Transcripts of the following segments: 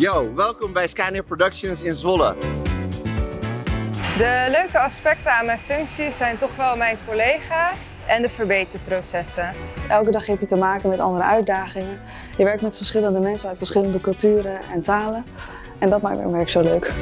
Yo, welkom bij Scania Productions in Zwolle. De leuke aspecten aan mijn functie zijn toch wel mijn collega's en de verbeterprocessen. Elke dag heb je te maken met andere uitdagingen. Je werkt met verschillende mensen uit verschillende culturen en talen. En dat maakt mijn werk zo leuk.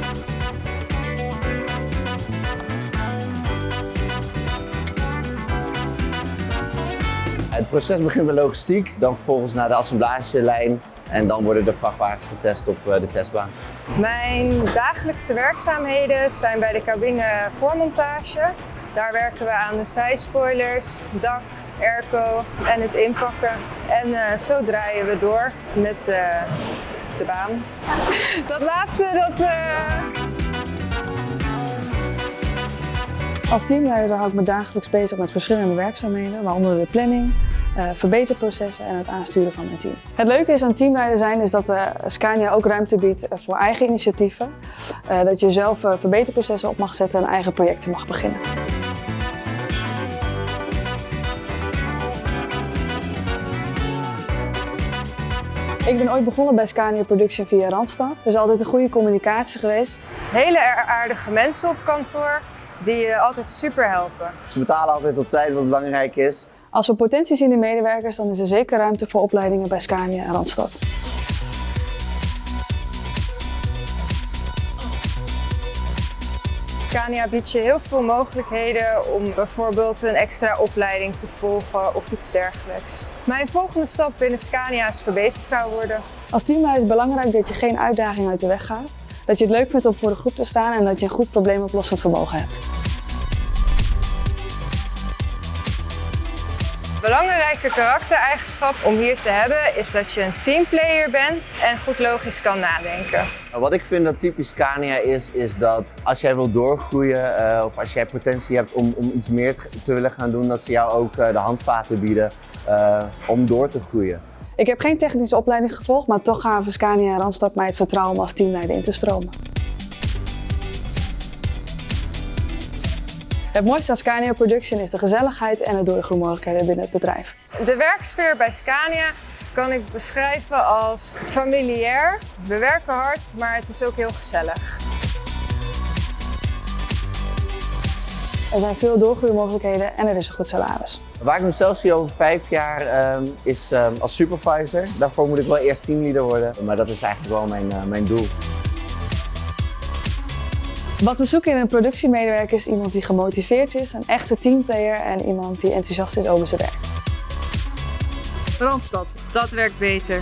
Het proces begint met logistiek, dan vervolgens naar de assemblagelijn en dan worden de vrachtwagens getest op eh, de testbaan. Mijn dagelijkse werkzaamheden zijn bij de cabine voormontage. Daar werken we aan de zijspoilers, dak, airco en het inpakken. En uh, zo draaien we door met uh, de baan. Dat laatste, dat... Uh... Als teamleider hou ik me dagelijks bezig met verschillende werkzaamheden, waaronder de planning, uh, verbeterprocessen en het aansturen van mijn team. Het leuke is aan teamleider zijn is dat uh, Scania ook ruimte biedt voor eigen initiatieven. Uh, dat je zelf verbeterprocessen op mag zetten en eigen projecten mag beginnen. Ik ben ooit begonnen bij Scania Production via Randstad. Er is altijd een goede communicatie geweest. Hele aardige mensen op kantoor die je altijd super helpen. Ze betalen altijd op tijd wat belangrijk is. Als we potentie zien in medewerkers, dan is er zeker ruimte voor opleidingen bij Scania en Randstad. Scania biedt je heel veel mogelijkheden om bijvoorbeeld een extra opleiding te volgen of iets dergelijks. Mijn volgende stap binnen Scania is verbetervrouw worden. Als teamleider is het belangrijk dat je geen uitdaging uit de weg gaat. Dat je het leuk vindt om voor de groep te staan en dat je een goed probleemoplossend vermogen hebt. Belangrijke karaktereigenschap om hier te hebben is dat je een teamplayer bent en goed logisch kan nadenken. Wat ik vind dat typisch Scania is, is dat als jij wil doorgroeien uh, of als jij potentie hebt om, om iets meer te willen gaan doen, dat ze jou ook uh, de handvaten bieden uh, om door te groeien. Ik heb geen technische opleiding gevolgd, maar toch gaven Scania en Randstad mij het vertrouwen om als teamleider in te stromen. Het mooiste aan Scania Production is de gezelligheid en de doorgroeimogelijkheden binnen het bedrijf. De werksfeer bij Scania kan ik beschrijven als familiair. We werken hard, maar het is ook heel gezellig. Er zijn veel doorgroeimogelijkheden en er is een goed salaris. Waar ik mezelf zie over vijf jaar um, is um, als supervisor. Daarvoor moet ik wel eerst teamleader worden, maar dat is eigenlijk wel mijn, uh, mijn doel. Wat we zoeken in een productiemedewerker is iemand die gemotiveerd is, een echte teamplayer en iemand die enthousiast is over zijn werk. Randstad, dat werkt beter.